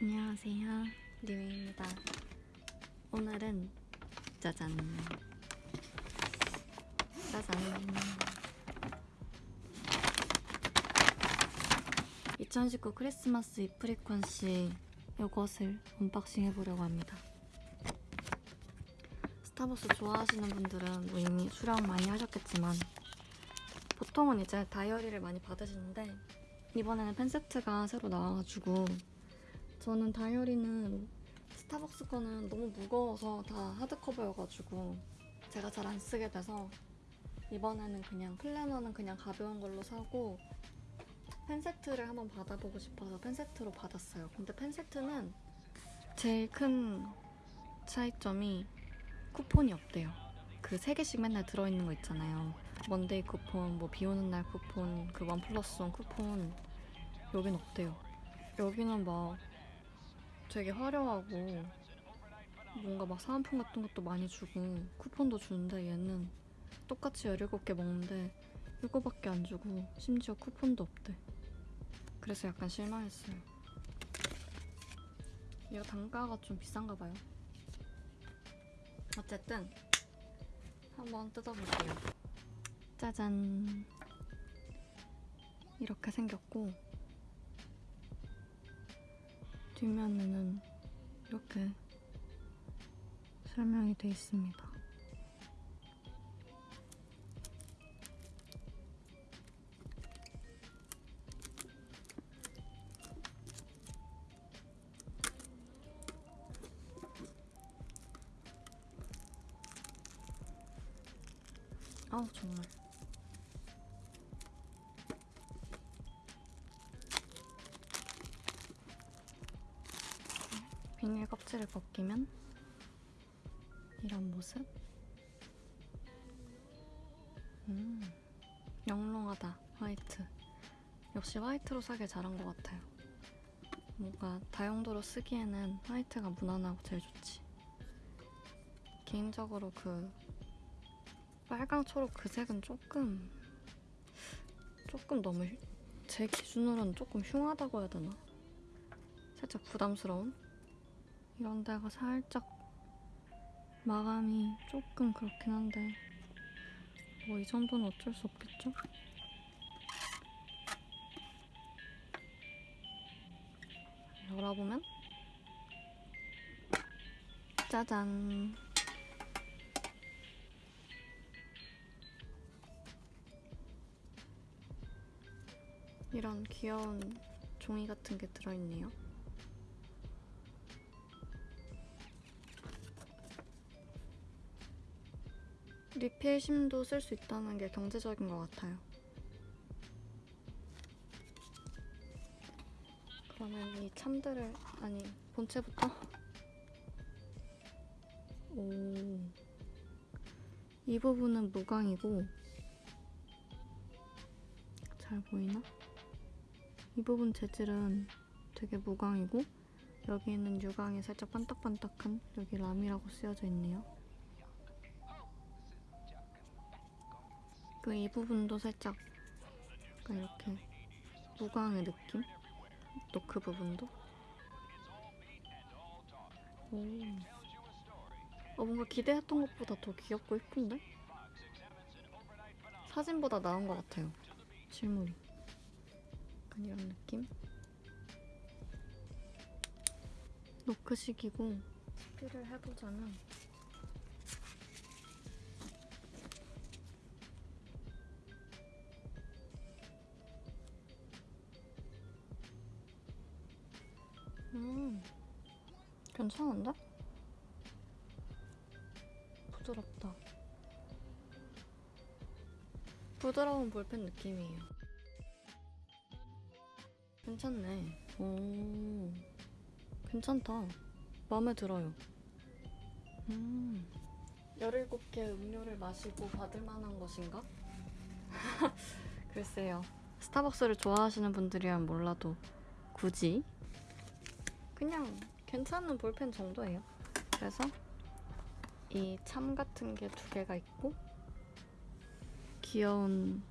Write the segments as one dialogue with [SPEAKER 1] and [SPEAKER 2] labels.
[SPEAKER 1] 안녕하세요. 리우입니다. 오늘은 짜잔. 짜잔. 2019 크리스마스 e-frequency 이것을 unboxing 해보려고 합니다. 스타벅스 좋아하시는 분들은 뭐 이미 수령 많이 하셨겠지만 보통은 이제 다이어리를 많이 받으시는데 이번에는 펜세트가 새로 나와가지고 저는 다이어리는 스타벅스 거는 너무 무거워서 다 하드커버여가지고 제가 잘 안 쓰게 돼서 이번에는 그냥 플래너는 그냥 가벼운 걸로 사고 펜 세트를 한번 받아보고 싶어서 펜 세트로 받았어요. 근데 펜 세트는 제일 큰 차이점이 쿠폰이 없대요. 그세 개씩 맨날 들어있는 거 있잖아요. 먼데이 쿠폰, 뭐 비 오는 날 쿠폰, 그 원 플러스 원 쿠폰 여긴 없대요. 여기는 막 되게 화려하고 뭔가 막 사은품 같은 것도 많이 주고 쿠폰도 주는데 얘는 똑같이 17개 먹는데 이거밖에 안 주고 심지어 쿠폰도 없대. 그래서 약간 실망했어요. 이거 단가가 좀 비싼가 봐요. 어쨌든 한번 뜯어볼게요. 짜잔. 이렇게 생겼고 뒷면에는 이렇게 설명이 돼 있습니다. 아우 정말 껍질을 벗기면 이런 모습? 음 영롱하다. 화이트. 역시 화이트로 사길 잘한 것 같아요. 뭔가 다용도로 쓰기에는 화이트가 무난하고 제일 좋지. 개인적으로 그 빨강 초록 그 색은 조금 조금 너무 휴- 제 기준으로는 조금 흉하다고 해야 되나? 살짝 부담스러운? 이런 데가 살짝 마감이 조금 그렇긴 한데 뭐 이 정도는 어쩔 수 없겠죠? 열어보면 짜잔 이런 귀여운 종이 같은 게 들어있네요. 리필 심도 쓸 수 있다는 게 경제적인 것 같아요. 그러면 이 참들을 아니 본체부터 오. 이 부분은 무광이고 잘 보이나? 이 부분 재질은 되게 무광이고 여기 있는 유광이 살짝 반딱반딱한 여기 람이라고 쓰여져 있네요. 그 이 부분도 살짝 약간 이렇게 무광의 느낌? 노크 부분도? 오. 어, 뭔가 기대했던 것보다 더 귀엽고 예쁜데? 사진보다 나은 것 같아요. 실물이. 약간 이런 느낌? 노크식이고 스피를 해보자면 음 괜찮은데? 부드럽다. 부드러운 볼펜 느낌이에요. 괜찮네. 오 괜찮다. 마음에 들어요. 음 17개 음료를 마시고 받을 만한 것인가? 글쎄요. 스타벅스를 좋아하시는 분들이란 몰라도 굳이 그냥 괜찮은 볼펜 정도예요. 그래서 이 참 같은 게 두 개가 있고 귀여운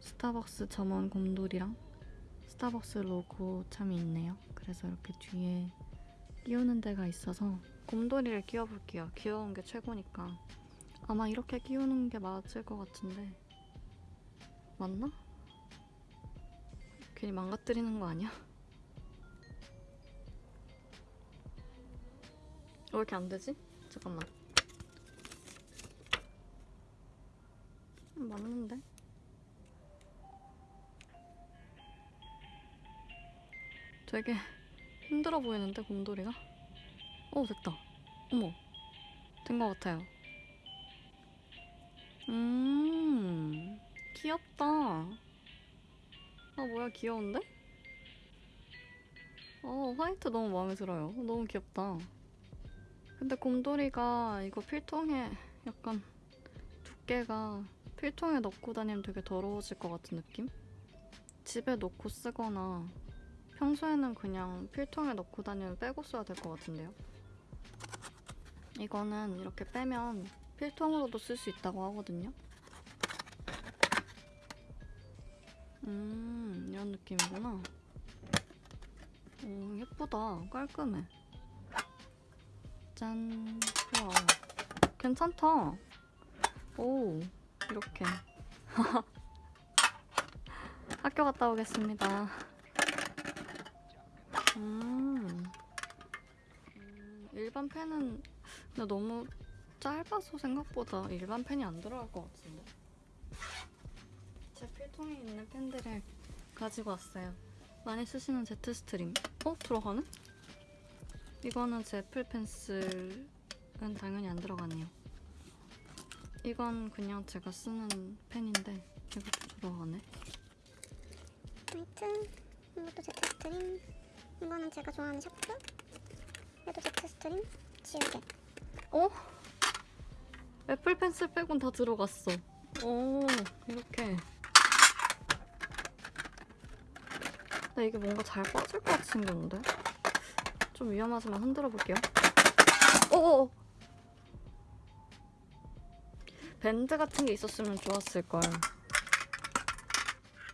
[SPEAKER 1] 스타벅스 점원 곰돌이랑 스타벅스 로고 참이 있네요. 그래서 이렇게 뒤에 끼우는 데가 있어서 곰돌이를 끼워볼게요. 귀여운 게 최고니까. 아마 이렇게 끼우는 게 맞을 것 같은데 맞나? 괜히 망가뜨리는 거 아니야? 왜 이렇게 안 되지? 잠깐만. 음, 맞는데? 되게 힘들어 보이는데 곰돌이가? 어 됐다. 어머 된 것 같아요. 음 귀엽다. 아 뭐야 귀여운데? 어 화이트 너무 마음에 들어요. 너무 귀엽다. 근데 곰돌이가 이거 필통에 약간 두께가 필통에 넣고 다니면 되게 더러워질 것 같은 느낌? 집에 놓고 쓰거나 평소에는 그냥 필통에 넣고 다니면 빼고 써야 될 것 같은데요. 이거는 이렇게 빼면 필통으로도 쓸 수 있다고 하거든요. 음, 이런 느낌이구나. 오, 예쁘다. 깔끔해. 짠. 우와. 괜찮다. 오, 이렇게. 학교 갔다 오겠습니다. 음. 음, 일반 펜은 근데 너무 짧아서 생각보다 일반 펜이 안 들어갈 것 같은데. 제 필통에 있는 펜들을 가지고 왔어요. 많이 쓰시는 제트 스트림. 어? 들어가네? 이거는 제 애플 펜슬은 당연히 안 들어가네요. 이건 그냥 제가 쓰는 펜인데 이것도 들어가네.
[SPEAKER 2] 화이트 이것도 Jetstream 이거는 제가 좋아하는 샤프 얘도 Jetstream 지우개
[SPEAKER 1] 어? Apple Pencil 빼곤 다 들어갔어. 오, 이렇게. 근데 이게 뭔가 잘 빠질 것 같이 생겼는데? 좀 위험하지만 흔들어 볼게요. 오! 밴드 같은 게 있었으면 좋았을걸.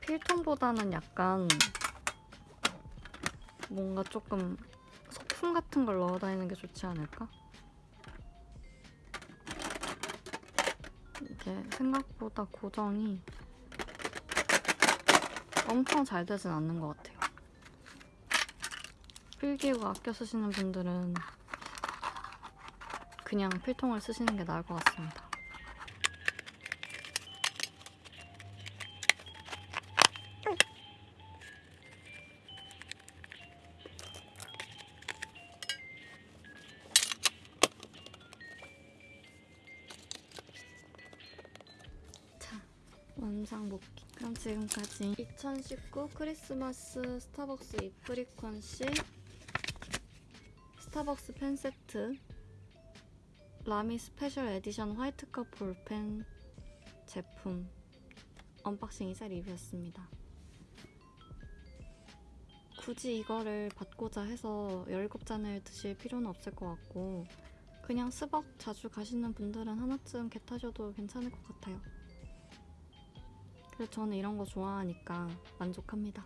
[SPEAKER 1] 필통보다는 약간 뭔가 조금 소품 같은 걸 넣어 다니는 게 좋지 않을까? 이게 생각보다 고정이 엄청 잘 되진 않는 것 같아요. 필기구 아껴 쓰시는 분들은 그냥 필통을 쓰시는 게 나을 것 같습니다. 자, 원상 복귀. 그럼 지금까지 2019 크리스마스 스타벅스 e-Frequency 스타벅스 펜 세트 LAMY special edition white cup 볼펜 제품 unboxing이자 리뷰였습니다. 굳이 이거를 받고자 해서 17잔을 드실 필요는 없을 것 같고 그냥 스벅 자주 가시는 분들은 하나쯤 겟하셔도 괜찮을 것 같아요. 그래서 저는 이런 거 좋아하니까 만족합니다.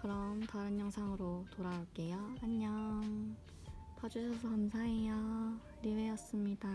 [SPEAKER 1] 그럼 다른 영상으로 돌아올게요. 안녕. 봐주셔서 감사해요. 리웨였습니다.